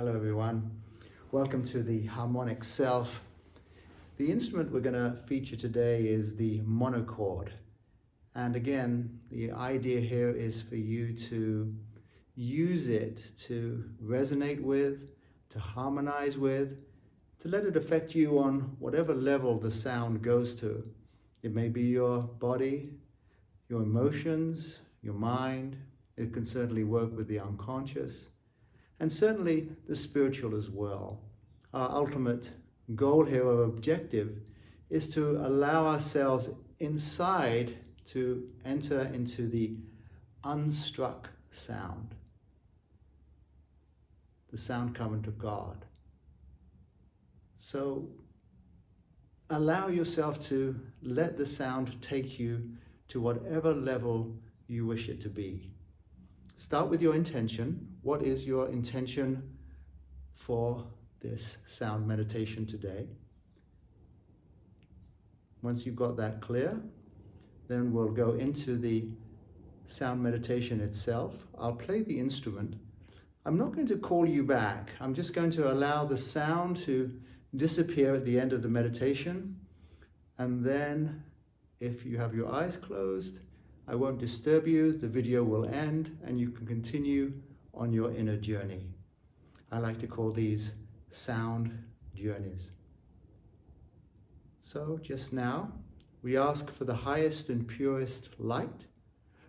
Hello everyone. Welcome to the Harmonic Self. The instrument we're going to feature today is the monochord. And again, the idea here is for you to use it to resonate with, to harmonize with, to let it affect you on whatever level the sound goes to. It may be your body, your emotions, your mind. It can certainly work with the unconscious and certainly the spiritual as well. Our ultimate goal here or objective is to allow ourselves inside to enter into the unstruck sound, the sound current of God. So allow yourself to let the sound take you to whatever level you wish it to be. Start with your intention. What is your intention for this sound meditation today? Once you've got that clear, then we'll go into the sound meditation itself. I'll play the instrument. I'm not going to call you back. I'm just going to allow the sound to disappear at the end of the meditation. And then if you have your eyes closed, I won't disturb you, the video will end and you can continue on your inner journey. I like to call these sound journeys. So just now, we ask for the highest and purest light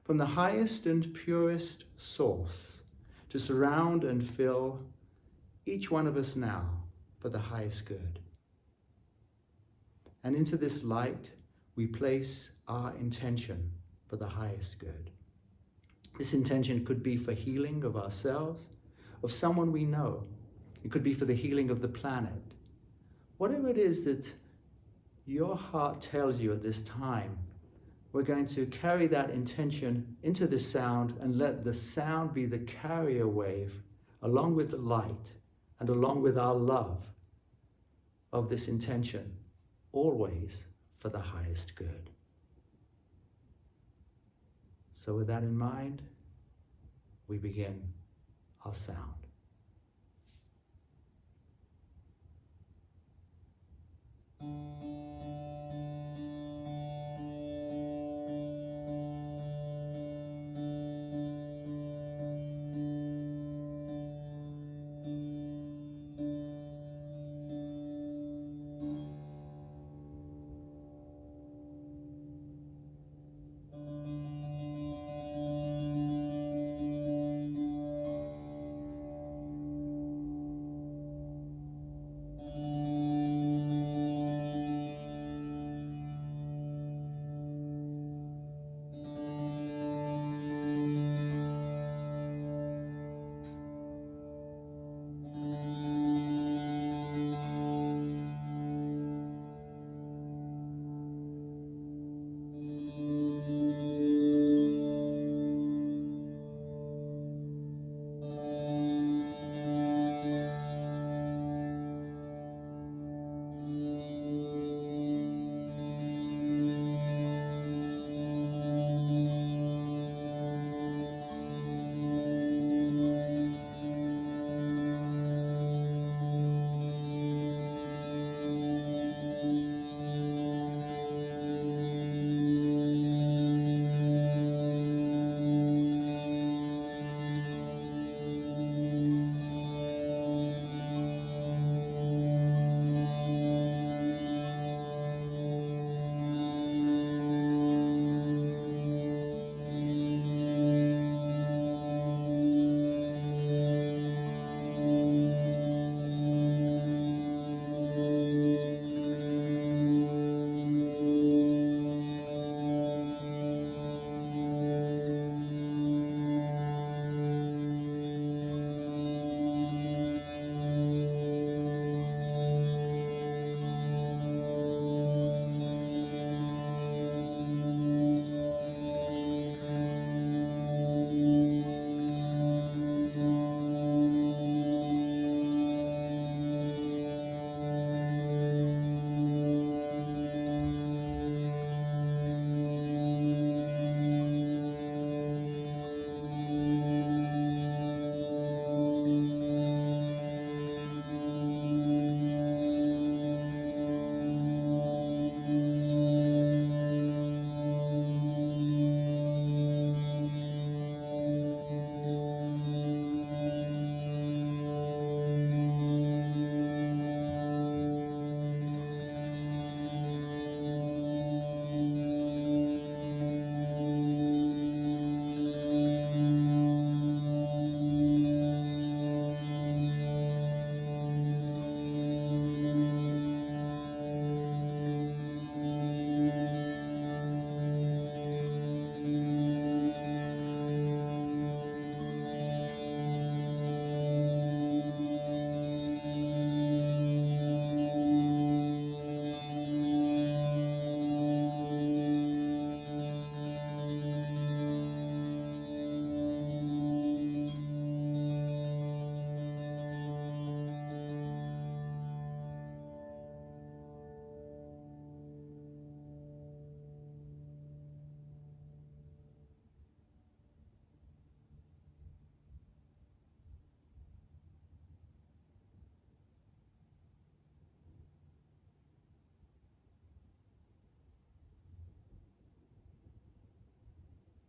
from the highest and purest source to surround and fill each one of us now for the highest good. And into this light, we place our intention for the highest good. This intention could be for healing of ourselves, of someone we know. It could be for the healing of the planet. Whatever it is that your heart tells you at this time, we're going to carry that intention into the sound and let the sound be the carrier wave along with the light and along with our love of this intention, always for the highest good. So with that in mind, we begin our sound.